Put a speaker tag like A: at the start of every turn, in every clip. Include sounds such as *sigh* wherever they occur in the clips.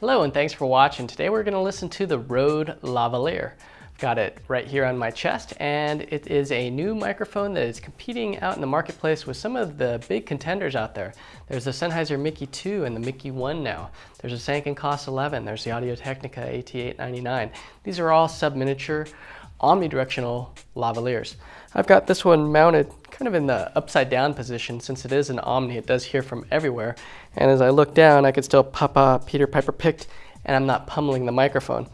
A: Hello and thanks for watching. Today we're going to listen to the Rode Lavalier. I've got it right here on my chest and it is a new microphone that is competing out in the marketplace with some of the big contenders out there. There's the Sennheiser Mickey 2 and the Mickey 1 now. There's a Sanken COS 11. There's the Audio-Technica AT899. These are all sub-miniature omnidirectional lavaliers. I've got this one mounted kind of in the upside down position since it is an Omni. It does hear from everywhere. And as I look down, I can still papa Peter Piper picked and I'm not pummeling the microphone.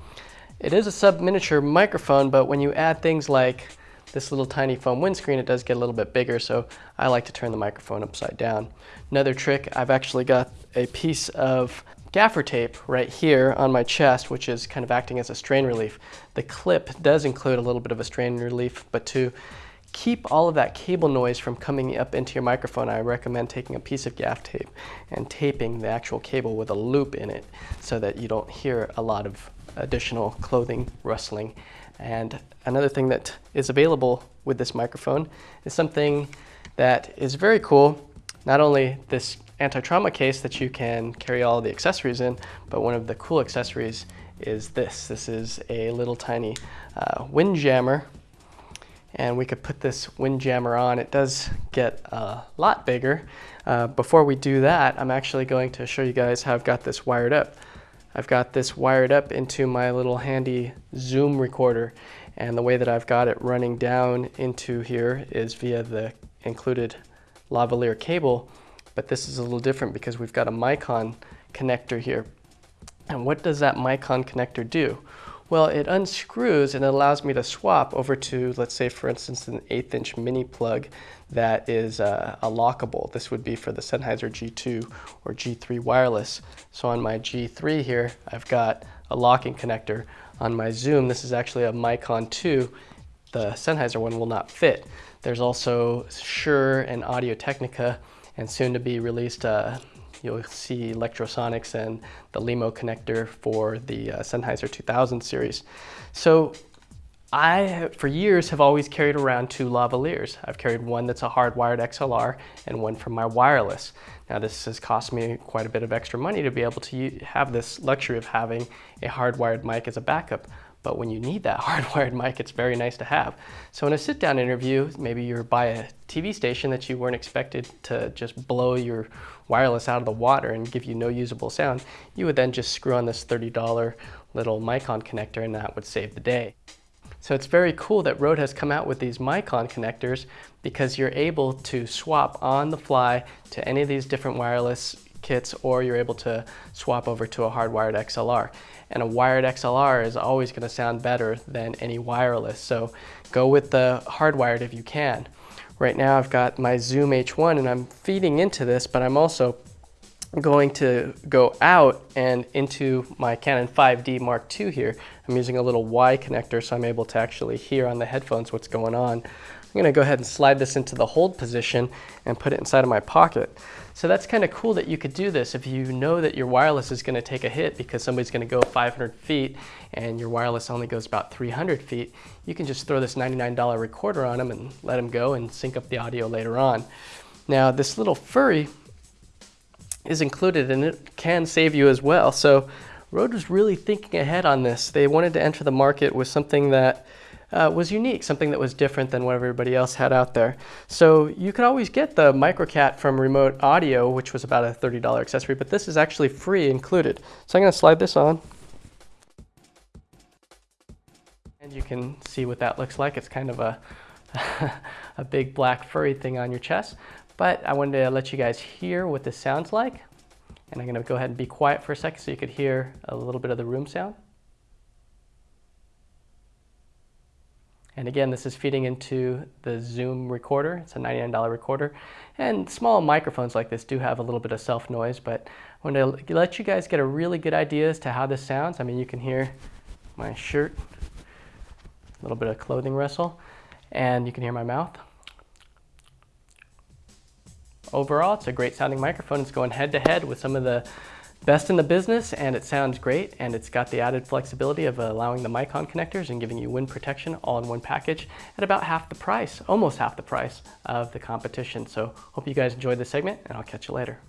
A: It is a sub-miniature microphone, but when you add things like this little tiny foam windscreen, it does get a little bit bigger, so I like to turn the microphone upside down. Another trick, I've actually got a piece of gaffer tape right here on my chest, which is kind of acting as a strain relief. The clip does include a little bit of a strain relief, but to keep all of that cable noise from coming up into your microphone, I recommend taking a piece of gaff tape and taping the actual cable with a loop in it so that you don't hear a lot of additional clothing rustling. And another thing that is available with this microphone is something that is very cool. Not only this anti-trauma case that you can carry all the accessories in, but one of the cool accessories is this. This is a little tiny uh, wind jammer and we could put this wind jammer on. It does get a lot bigger. Uh, before we do that, I'm actually going to show you guys how I've got this wired up. I've got this wired up into my little handy Zoom recorder and the way that I've got it running down into here is via the included lavalier cable but this is a little different because we've got a Micon connector here. And what does that Micon connector do? Well, it unscrews and it allows me to swap over to, let's say, for instance, an eighth inch mini plug that is uh, a lockable. This would be for the Sennheiser G2 or G3 wireless. So on my G3 here, I've got a locking connector. On my Zoom, this is actually a Micon 2. The Sennheiser one will not fit. There's also Shure and Audio Technica and soon to be released uh, you'll see Lectrosonics and the LEMO connector for the uh, Sennheiser 2000 series. So I, for years, have always carried around two lavaliers. I've carried one that's a hardwired XLR and one from my wireless. Now this has cost me quite a bit of extra money to be able to have this luxury of having a hardwired mic as a backup. But when you need that *laughs* hardwired mic, it's very nice to have. So in a sit-down interview, maybe you're by a TV station that you weren't expected to just blow your wireless out of the water and give you no usable sound, you would then just screw on this $30 little Micon connector and that would save the day. So it's very cool that Rode has come out with these Micon connectors because you're able to swap on the fly to any of these different wireless kits or you're able to swap over to a hardwired XLR. And a wired XLR is always going to sound better than any wireless. So go with the hardwired if you can. Right now I've got my Zoom H1 and I'm feeding into this, but I'm also going to go out and into my Canon 5D Mark II here. I'm using a little Y connector so I'm able to actually hear on the headphones what's going on. I'm going to go ahead and slide this into the hold position and put it inside of my pocket. So that's kind of cool that you could do this if you know that your wireless is going to take a hit because somebody's going to go 500 feet and your wireless only goes about 300 feet. You can just throw this $99 recorder on them and let them go and sync up the audio later on. Now this little furry is included and it can save you as well. So Rode was really thinking ahead on this. They wanted to enter the market with something that uh, was unique, something that was different than what everybody else had out there. So you could always get the Microcat from Remote Audio, which was about a $30 accessory, but this is actually free included. So I'm gonna slide this on. And you can see what that looks like. It's kind of a, *laughs* a big black furry thing on your chest. But I wanted to let you guys hear what this sounds like. And I'm gonna go ahead and be quiet for a second so you could hear a little bit of the room sound. And again, this is feeding into the Zoom recorder. It's a $99 recorder. And small microphones like this do have a little bit of self noise, but I want to let you guys get a really good idea as to how this sounds. I mean, you can hear my shirt, a little bit of clothing rustle, and you can hear my mouth. Overall, it's a great sounding microphone. It's going head to head with some of the Best in the business and it sounds great and it's got the added flexibility of allowing the Micon connectors and giving you wind protection all in one package at about half the price, almost half the price of the competition. So hope you guys enjoyed this segment and I'll catch you later.